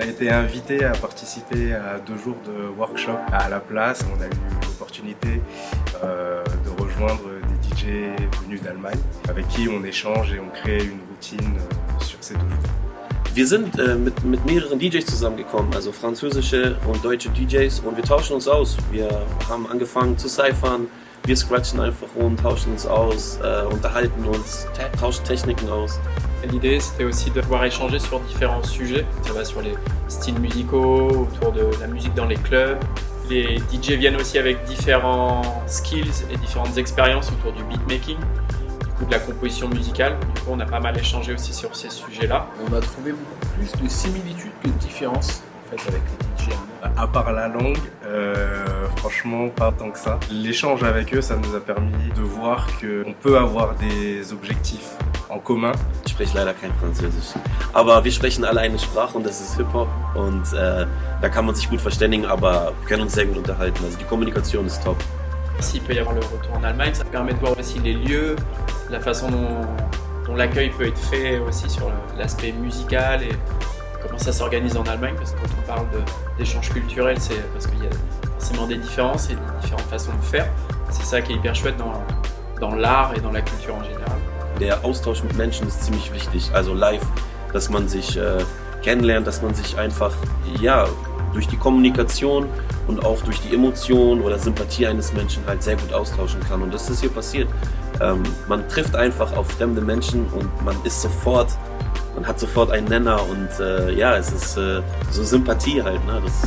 été invité à participer à deux jours de workshop à la place. On a eu l'opportunité euh, de rejoindre des DJ venus d'Allemagne avec qui on échange et on crée une routine euh, sur ces deux jours. Wir sind äh, mit, mit mehreren DJs zusammengekommen, also französische und deutsche DJs und wir tauschen uns aus. Wir haben angefangen zu cyphern, wir scratchen einfach rum, tauschen uns aus, äh, unterhalten uns, tauschen Techniken aus. L'idée c'était aussi de pouvoir échanger sur différents sujets, ça va sur les styles musicaux, autour de la musique dans les clubs. Les DJ viennent aussi avec différents skills et différentes expériences autour du beatmaking, du coup de la composition musicale. Du coup on a pas mal échangé aussi sur ces sujets-là. On a trouvé beaucoup plus de similitudes que de différences en fait, avec les DJ. À part la langue, euh, franchement pas tant que ça. L'échange avec eux, ça nous a permis de voir qu'on peut avoir des objectifs en commun. Ich spreche leider kein Französisch, aber wir sprechen alle eine Sprache und das ist Hip-Hop und äh, da kann man sich gut verständigen, aber wir können uns sehr gut unterhalten. Also die Kommunikation ist top. S'il peut y avoir le retour en Allemagne, ça permet de voir aussi les lieux, la façon dont, dont l'accueil peut être fait aussi sur l'aspect musical et comment ça s'organise en Allemagne, parce que quand on parle d'échanges culturels, c'est parce qu'il y a forcément des différences et des différentes façons de faire. C'est ça qui est hyper chouette dans, dans l'art et dans la culture en général. Der Austausch mit Menschen ist ziemlich wichtig, also live, dass man sich äh, kennenlernt, dass man sich einfach, ja, durch die Kommunikation und auch durch die Emotion oder Sympathie eines Menschen halt sehr gut austauschen kann. Und das ist hier passiert. Ähm, man trifft einfach auf fremde Menschen und man ist sofort, man hat sofort einen Nenner und äh, ja, es ist äh, so Sympathie halt. Ne? Das,